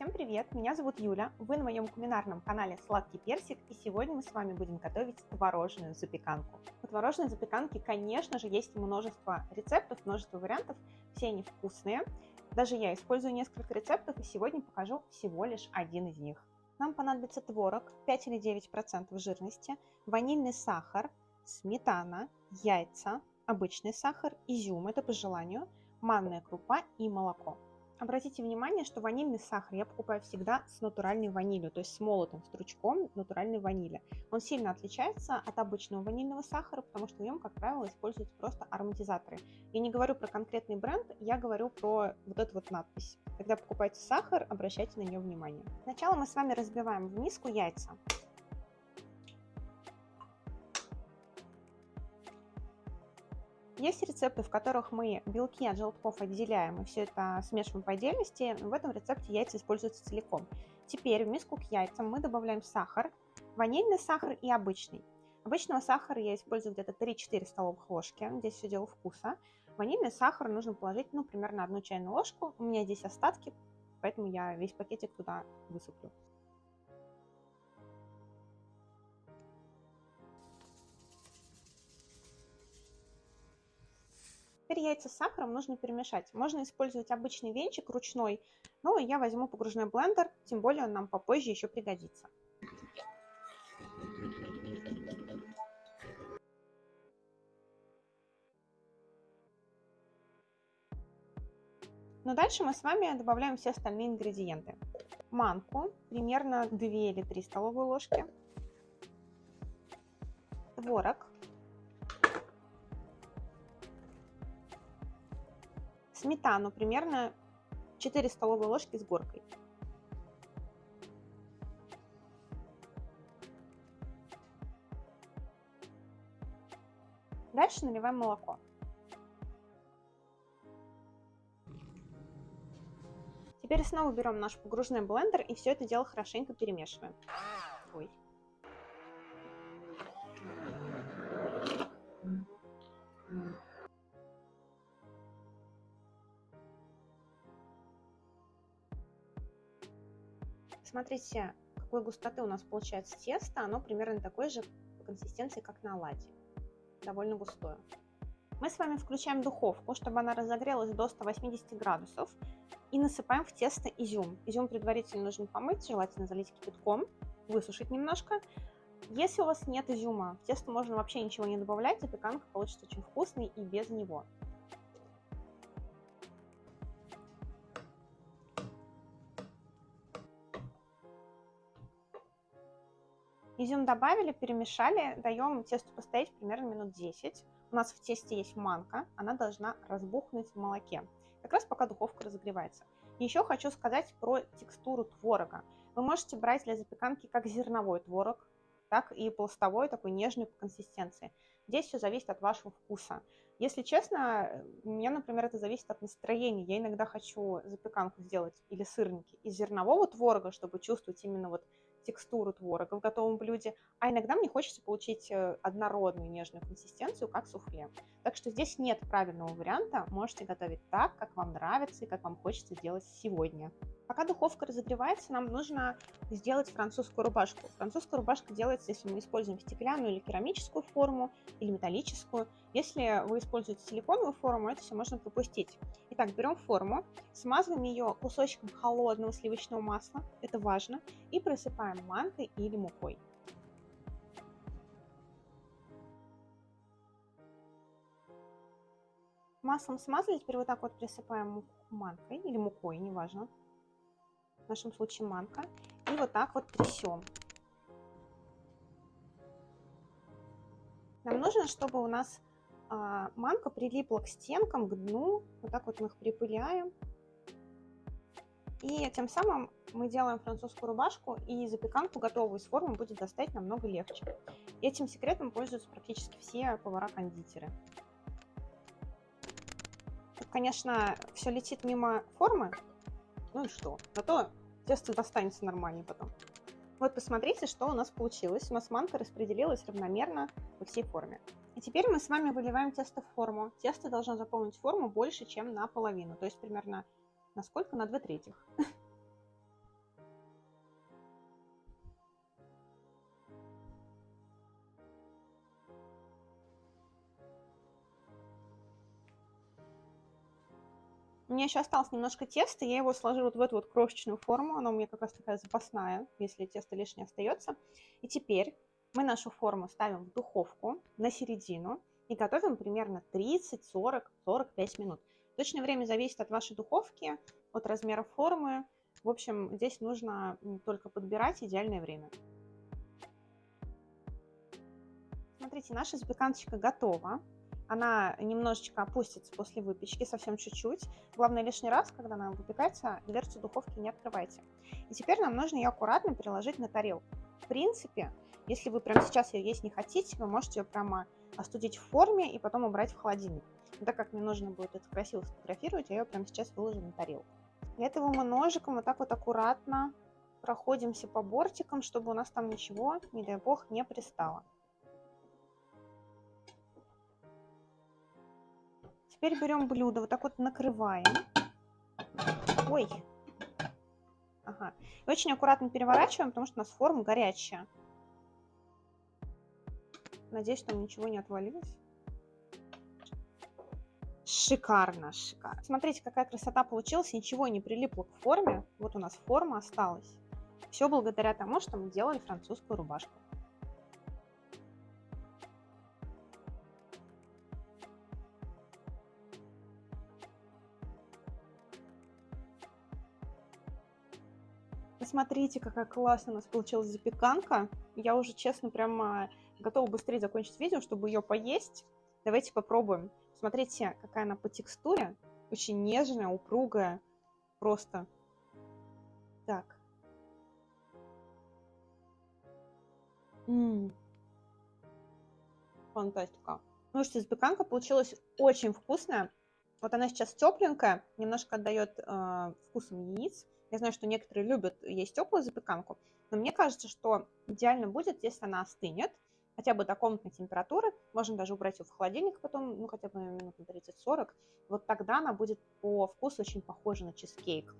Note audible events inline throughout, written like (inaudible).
Всем привет! Меня зовут Юля, вы на моем кулинарном канале Сладкий Персик, и сегодня мы с вами будем готовить творожную запеканку. У творожной запеканки, конечно же, есть множество рецептов, множество вариантов, все они вкусные. Даже я использую несколько рецептов, и сегодня покажу всего лишь один из них. Нам понадобится творог 5 или 9% жирности, ванильный сахар, сметана, яйца, обычный сахар, изюм, это по желанию, манная крупа и молоко. Обратите внимание, что ванильный сахар я покупаю всегда с натуральной ванилью, то есть с молотым стручком натуральной ванили. Он сильно отличается от обычного ванильного сахара, потому что в нем, как правило, используются просто ароматизаторы. Я не говорю про конкретный бренд, я говорю про вот эту вот надпись. Когда покупаете сахар, обращайте на нее внимание. Сначала мы с вами разбиваем в миску яйца. Есть рецепты, в которых мы белки от желтков отделяем и все это смешиваем по отдельности. В этом рецепте яйца используются целиком. Теперь в миску к яйцам мы добавляем сахар, ванильный сахар и обычный. Обычного сахара я использую где-то 3-4 столовых ложки, здесь все дело вкуса. Ванильный сахар нужно положить, ну, примерно одну чайную ложку. У меня здесь остатки, поэтому я весь пакетик туда высыплю. Теперь яйца с сахаром нужно перемешать. Можно использовать обычный венчик ручной, но я возьму погружной блендер, тем более он нам попозже еще пригодится. Но дальше мы с вами добавляем все остальные ингредиенты. Манку, примерно 2 или 3 столовые ложки. Творог, сметану примерно 4 столовые ложки с горкой. Дальше наливаем молоко. Теперь снова берем наш погружной блендер и все это дело хорошенько перемешиваем. Ой. Смотрите, какой густоты у нас получается тесто. Оно примерно такой же по консистенции, как на оладьи. Довольно густое. Мы с вами включаем духовку, чтобы она разогрелась до 180 градусов. И насыпаем в тесто изюм. Изюм предварительно нужно помыть, желательно залить кипятком, высушить немножко. Если у вас нет изюма, в тесто можно вообще ничего не добавлять, запеканка получится очень вкусной и без него. Изюм добавили, перемешали, даем тесту постоять примерно минут 10. У нас в тесте есть манка, она должна разбухнуть в молоке, как раз пока духовка разогревается. Еще хочу сказать про текстуру творога. Вы можете брать для запеканки как зерновой творог, так и пластовой, такой нежный по консистенции. Здесь все зависит от вашего вкуса. Если честно, у меня, например, это зависит от настроения. Я иногда хочу запеканку сделать или сырники из зернового творога, чтобы чувствовать именно вот текстуру творога в готовом блюде, а иногда мне хочется получить э, однородную нежную консистенцию, как суфле. Так что здесь нет правильного варианта, можете готовить так, как вам нравится и как вам хочется сделать сегодня. Пока духовка разогревается, нам нужно сделать французскую рубашку. Французская рубашка делается, если мы используем стеклянную или керамическую форму, или металлическую. Если вы используете силиконовую форму, это все можно пропустить. Итак, берем форму, смазываем ее кусочком холодного сливочного масла, это важно, и присыпаем манкой или мукой. Маслом смазали, теперь вот так вот присыпаем манкой или мукой, неважно в нашем случае манка, и вот так вот трясем. Нам нужно, чтобы у нас а, манка прилипла к стенкам, к дну. Вот так вот мы их припыляем. И тем самым мы делаем французскую рубашку, и запеканку готовую из формы будет достать намного легче. Этим секретом пользуются практически все повара-кондитеры. Конечно, все летит мимо формы, ну и что? Зато тесто достанется нормально потом. Вот посмотрите, что у нас получилось. У нас манка распределилась равномерно по всей форме. И теперь мы с вами выливаем тесто в форму. Тесто должно заполнить форму больше, чем наполовину. То есть примерно на сколько? На 2 третьих. У меня еще осталось немножко теста, я его сложила вот в эту вот крошечную форму, она у меня как раз такая запасная, если тесто лишнее остается. И теперь мы нашу форму ставим в духовку на середину и готовим примерно 30, 40, 45 минут. Точное время зависит от вашей духовки, от размера формы. В общем, здесь нужно только подбирать идеальное время. Смотрите, наша запеканочка готова. Она немножечко опустится после выпечки, совсем чуть-чуть. Главное, лишний раз, когда она выпекается, дверцу духовки не открывайте. И теперь нам нужно ее аккуратно переложить на тарелку. В принципе, если вы прямо сейчас ее есть не хотите, вы можете ее прямо остудить в форме и потом убрать в холодильник. Но так как мне нужно будет это красиво сфотографировать, я ее прямо сейчас выложу на тарелку. Для этого мы ножиком вот так вот аккуратно проходимся по бортикам, чтобы у нас там ничего, не дай бог, не пристало. Теперь берем блюдо, вот так вот накрываем. Ой. Ага. И очень аккуратно переворачиваем, потому что у нас форма горячая. Надеюсь, там ничего не отвалилось. Шикарно, шикарно. Смотрите, какая красота получилась. Ничего не прилипло к форме. Вот у нас форма осталась. Все благодаря тому, что мы делали французскую рубашку. Посмотрите, какая классная у нас получилась запеканка. Я уже, честно, прямо готова быстрее закончить видео, чтобы ее поесть. Давайте попробуем. Смотрите, какая она по текстуре. Очень нежная, упругая. Просто. Так. Ммм. Фантастика. Ну что, запеканка получилась очень вкусная. Вот она сейчас тепленькая, немножко отдает э, вкусом яиц. Я знаю, что некоторые любят есть теплую запеканку, но мне кажется, что идеально будет, если она остынет, хотя бы до комнатной температуры, можно даже убрать ее в холодильник потом, ну, хотя бы минут на 30-40, вот тогда она будет по вкусу очень похожа на чизкейк.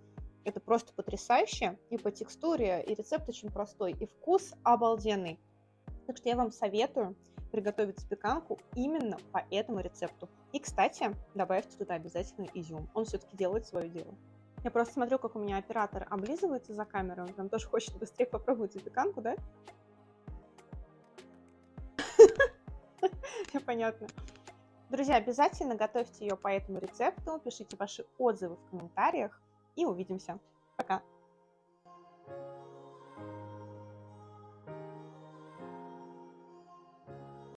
Это просто потрясающе, и по текстуре, и рецепт очень простой, и вкус обалденный. Так что я вам советую приготовить запеканку именно по этому рецепту. И, кстати, добавьте туда обязательно изюм, он все-таки делает свое дело. Я просто смотрю, как у меня оператор облизывается за камерой. Он прям тоже хочет быстрее попробовать запеканку, да? (laughs) Понятно. Друзья, обязательно готовьте ее по этому рецепту, пишите ваши отзывы в комментариях и увидимся. Пока!